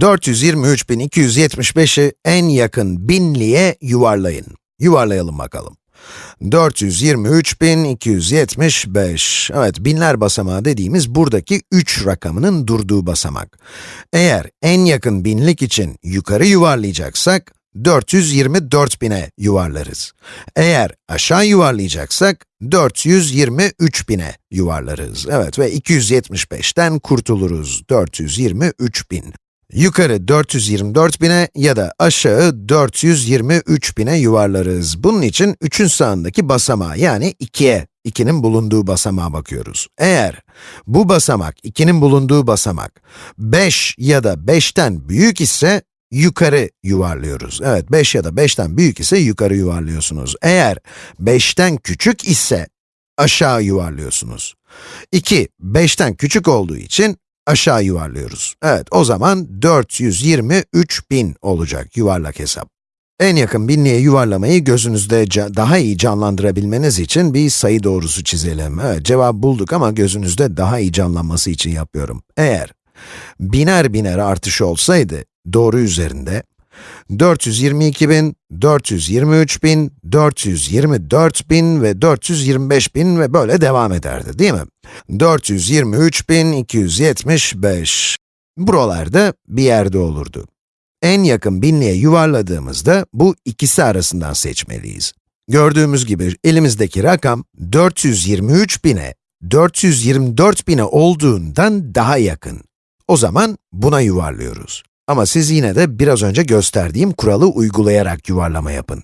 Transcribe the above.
423.275'i en yakın binliğe yuvarlayın. Yuvarlayalım bakalım. 423.275, evet binler basamağı dediğimiz buradaki 3 rakamının durduğu basamak. Eğer en yakın binlik için yukarı yuvarlayacaksak, 424.000'e yuvarlarız. Eğer aşağı yuvarlayacaksak, 423.000'e yuvarlarız. Evet ve 275'ten kurtuluruz. 423.000. Yukarı 424.000'e ya da aşağı 423.000'e yuvarlarız. Bunun için 3'ün sağındaki basamağa yani 2'ye, 2'nin bulunduğu basamağa bakıyoruz. Eğer bu basamak, 2'nin bulunduğu basamak 5 ya da 5'ten büyük ise yukarı yuvarlıyoruz. Evet, 5 ya da 5'ten büyük ise yukarı yuvarlıyorsunuz. Eğer 5'ten küçük ise aşağı yuvarlıyorsunuz. 2, 5'ten küçük olduğu için aşağı yuvarlıyoruz. Evet, o zaman 423.000 olacak yuvarlak hesap. En yakın binliğe yuvarlamayı gözünüzde daha iyi canlandırabilmeniz için bir sayı doğrusu çizelim. Evet, cevap bulduk ama gözünüzde daha iyi canlanması için yapıyorum. Eğer biner biner artış olsaydı, doğru üzerinde 422.000, 423.000, 424.000 ve 425.000 ve böyle devam ederdi, değil mi? 423.275. Buralarda bir yerde olurdu. En yakın binliğe yuvarladığımızda bu ikisi arasından seçmeliyiz. Gördüğümüz gibi elimizdeki rakam 423.000'e 424.000'e olduğundan daha yakın. O zaman buna yuvarlıyoruz. Ama siz yine de biraz önce gösterdiğim kuralı uygulayarak yuvarlama yapın.